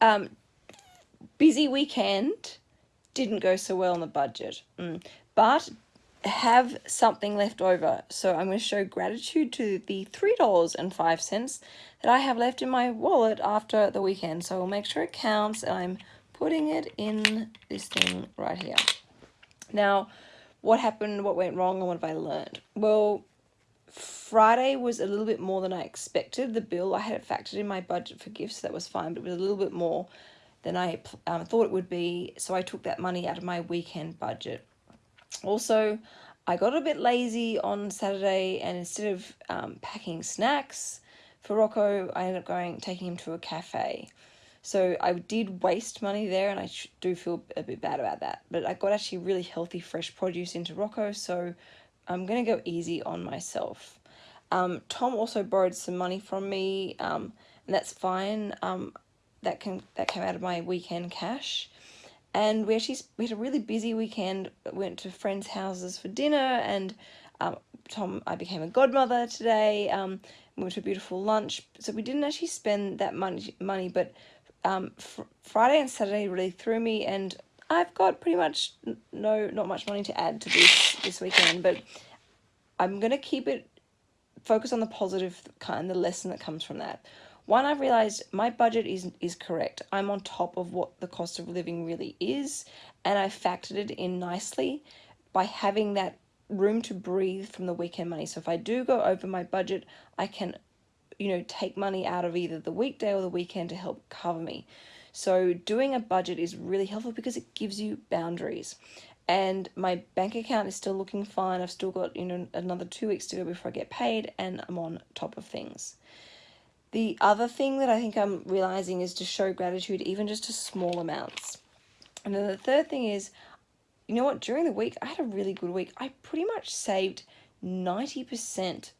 um, busy weekend didn't go so well on the budget, mm. but have something left over. So I'm going to show gratitude to the $3.05 that I have left in my wallet after the weekend. So I'll make sure it counts and I'm putting it in this thing right here. Now, what happened, what went wrong, and what have I learned? Well, Friday was a little bit more than I expected. The bill, I had it factored in my budget for gifts, that was fine, but it was a little bit more than I um, thought it would be, so I took that money out of my weekend budget. Also, I got a bit lazy on Saturday, and instead of um, packing snacks for Rocco, I ended up going taking him to a cafe. So I did waste money there, and I do feel a bit bad about that. But I got actually really healthy, fresh produce into Rocco, so I'm going to go easy on myself. Um, Tom also borrowed some money from me, um, and that's fine. Um, that can that came out of my weekend cash. And we actually we had a really busy weekend. Went to friends' houses for dinner, and um, Tom I became a godmother today. Um, we went to a beautiful lunch, so we didn't actually spend that money money, but um, fr Friday and Saturday really threw me, and I've got pretty much no not much money to add to this this weekend, but I'm gonna keep it focus on the positive kind, the lesson that comes from that. One, I've realized my budget is is correct. I'm on top of what the cost of living really is, and I factored it in nicely by having that room to breathe from the weekend money. So if I do go over my budget, I can, you know, take money out of either the weekday or the weekend to help cover me. So doing a budget is really helpful because it gives you boundaries. And my bank account is still looking fine. I've still got, you know, another two weeks to go before I get paid and I'm on top of things. The other thing that I think I'm realizing is to show gratitude even just to small amounts. And then the third thing is, you know what, during the week, I had a really good week. I pretty much saved 90%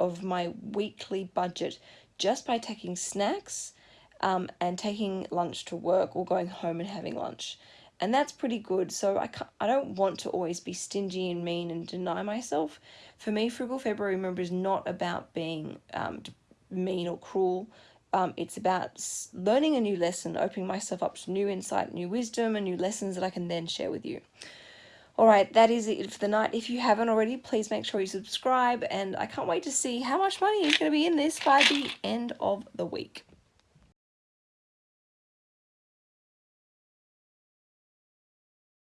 of my weekly budget just by taking snacks um, and taking lunch to work or going home and having lunch. And that's pretty good. So I, can't, I don't want to always be stingy and mean and deny myself. For me, Frugal February, remember, is not about being um, mean or cruel. Um, it's about learning a new lesson, opening myself up to new insight, new wisdom, and new lessons that I can then share with you. All right, that is it for the night. If you haven't already, please make sure you subscribe, and I can't wait to see how much money is going to be in this by the end of the week.